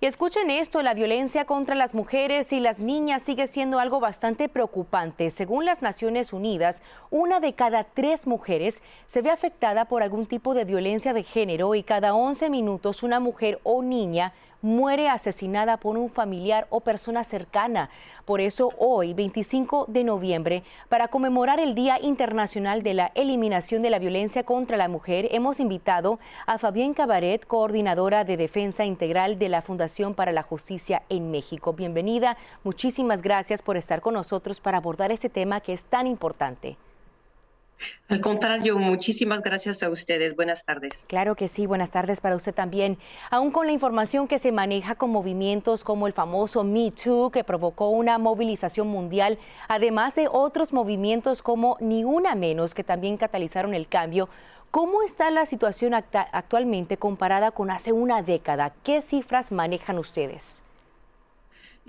Y escuchen esto, la violencia contra las mujeres y las niñas sigue siendo algo bastante preocupante. Según las Naciones Unidas, una de cada tres mujeres se ve afectada por algún tipo de violencia de género y cada 11 minutos una mujer o niña muere asesinada por un familiar o persona cercana. Por eso hoy, 25 de noviembre, para conmemorar el Día Internacional de la Eliminación de la Violencia contra la Mujer, hemos invitado a Fabián Cabaret, coordinadora de Defensa Integral de la Fundación para la Justicia en México. Bienvenida, muchísimas gracias por estar con nosotros para abordar este tema que es tan importante. Al contrario, muchísimas gracias a ustedes. Buenas tardes. Claro que sí, buenas tardes para usted también. Aún con la información que se maneja con movimientos como el famoso Me Too, que provocó una movilización mundial, además de otros movimientos como Ni Una Menos, que también catalizaron el cambio, ¿cómo está la situación actualmente comparada con hace una década? ¿Qué cifras manejan ustedes?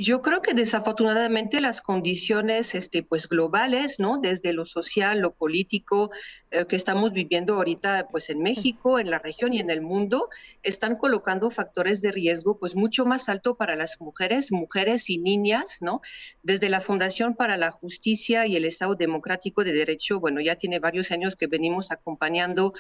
Yo creo que desafortunadamente las condiciones este, pues, globales, ¿no? desde lo social, lo político, eh, que estamos viviendo ahorita pues, en México, en la región y en el mundo, están colocando factores de riesgo pues, mucho más alto para las mujeres, mujeres y niñas. ¿no? Desde la Fundación para la Justicia y el Estado Democrático de Derecho, bueno, ya tiene varios años que venimos acompañando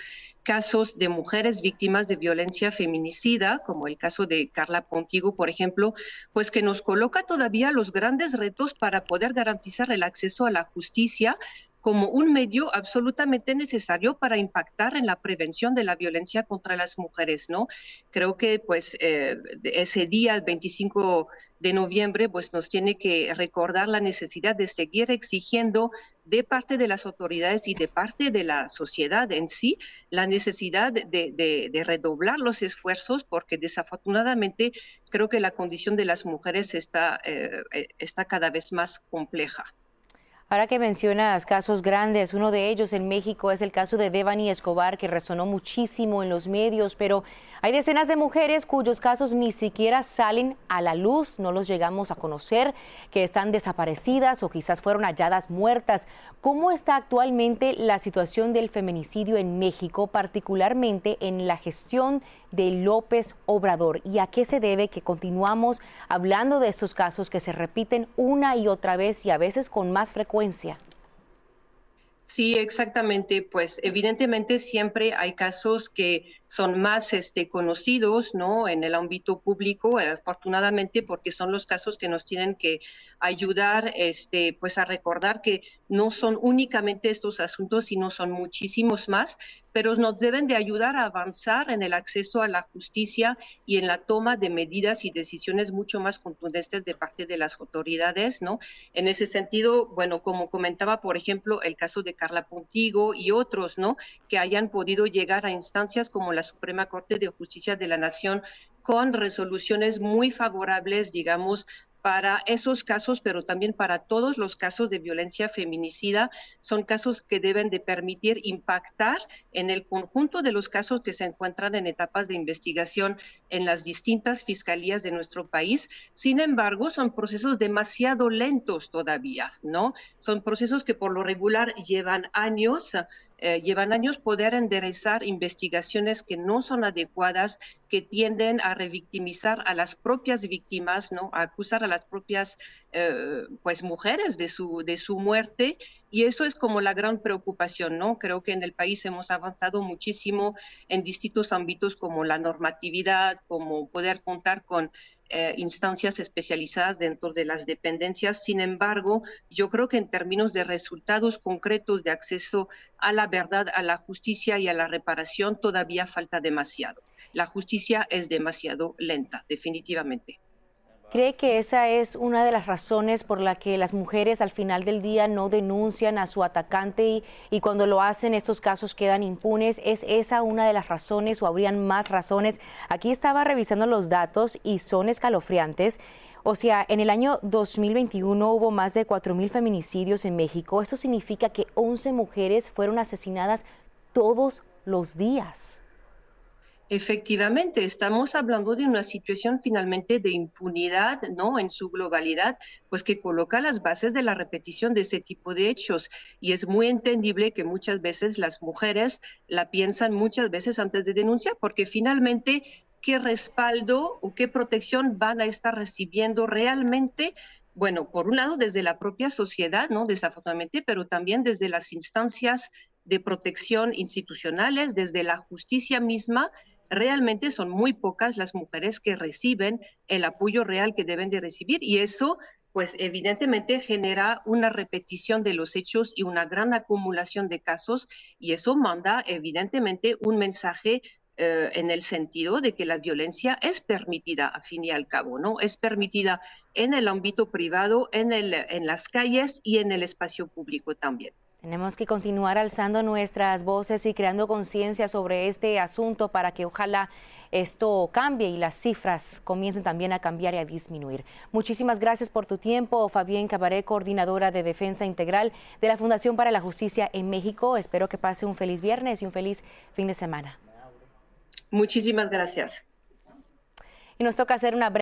casos de mujeres víctimas de violencia feminicida, como el caso de Carla Pontigo, por ejemplo, pues que nos coloca todavía los grandes retos para poder garantizar el acceso a la justicia como un medio absolutamente necesario para impactar en la prevención de la violencia contra las mujeres, ¿no? Creo que pues eh, ese día, el 25 de noviembre, pues nos tiene que recordar la necesidad de seguir exigiendo de parte de las autoridades y de parte de la sociedad en sí la necesidad de, redoblar los esfuerzos porque desafortunadamente creo que la condición de las mujeres está, eh, eh, está cada vez más compleja. Ahora que mencionas casos grandes, uno de ellos en México es el caso de Devani Escobar, que resonó muchísimo en los medios, pero hay decenas de mujeres cuyos casos ni siquiera salen a la luz, no los llegamos a conocer, que están desaparecidas o quizás fueron halladas muertas. ¿Cómo está actualmente la situación del feminicidio en México, particularmente en la gestión de López Obrador? ¿Y a qué se debe que continuamos hablando de estos casos que se repiten una y otra vez y a veces con más frecuencia? Sí, exactamente. Pues evidentemente siempre hay casos que son más este, conocidos ¿no? en el ámbito público, afortunadamente, porque son los casos que nos tienen que ayudar este, pues a recordar que no son únicamente estos asuntos, sino son muchísimos más, pero nos deben de ayudar a avanzar en el acceso a la justicia y en la toma de medidas y decisiones mucho más contundentes de parte de las autoridades, ¿no? En ese sentido, bueno, como comentaba, por ejemplo, el caso de Carla Pontigo y otros, ¿no? Que hayan podido llegar a instancias como la Suprema Corte de Justicia de la Nación con resoluciones muy favorables, digamos, para esos casos, pero también para todos los casos de violencia feminicida, son casos que deben de permitir impactar en el conjunto de los casos que se encuentran en etapas de investigación en las distintas fiscalías de nuestro país. Sin embargo, son procesos demasiado lentos todavía, ¿no? Son procesos que por lo regular llevan años, eh, llevan años poder enderezar investigaciones que no son adecuadas, que tienden a revictimizar a las propias víctimas, ¿no? a acusar a las propias eh, pues mujeres de su, de su muerte. Y eso es como la gran preocupación, ¿no? Creo que en el país hemos avanzado muchísimo en distintos ámbitos como la normatividad, como poder contar con eh, instancias especializadas dentro de las dependencias. Sin embargo, yo creo que en términos de resultados concretos de acceso a la verdad, a la justicia y a la reparación, todavía falta demasiado. La justicia es demasiado lenta, definitivamente. ¿Cree que esa es una de las razones por la que las mujeres al final del día no denuncian a su atacante y, cuando lo hacen estos casos quedan impunes? ¿Es esa una de las razones o habrían más razones? Aquí estaba revisando los datos y son escalofriantes. O sea, en el año 2021 hubo más de 4.000 feminicidios en México. Eso significa que 11 mujeres fueron asesinadas todos los días. Efectivamente, estamos hablando de una situación finalmente de impunidad, ¿no? En su globalidad, pues que coloca las bases de la repetición de ese tipo de hechos. Y es muy entendible que muchas veces las mujeres la piensan muchas veces antes de denunciar, porque finalmente qué respaldo o qué protección van a estar recibiendo realmente bueno, por un lado desde la propia sociedad, ¿no? Desafortunadamente, pero también desde las instancias de protección institucionales, desde la justicia misma, realmente son muy pocas las mujeres que reciben el apoyo real que deben de recibir y eso pues evidentemente genera una repetición de los hechos y una gran acumulación de casos y eso manda evidentemente un mensaje eh, en el sentido de que la violencia es permitida, a fin y al cabo, ¿no? Es permitida en el ámbito privado, en, el, en las calles y en el espacio público también. Tenemos que continuar alzando nuestras voces y creando conciencia sobre este asunto para que ojalá esto cambie y las cifras comiencen también a cambiar y a disminuir. Muchísimas gracias por tu tiempo, Fabián Cabaré, coordinadora de Defensa Integral de la Fundación para la Justicia en México. Espero que pase un feliz viernes y un feliz fin de semana. Muchísimas gracias. Y nos toca hacer una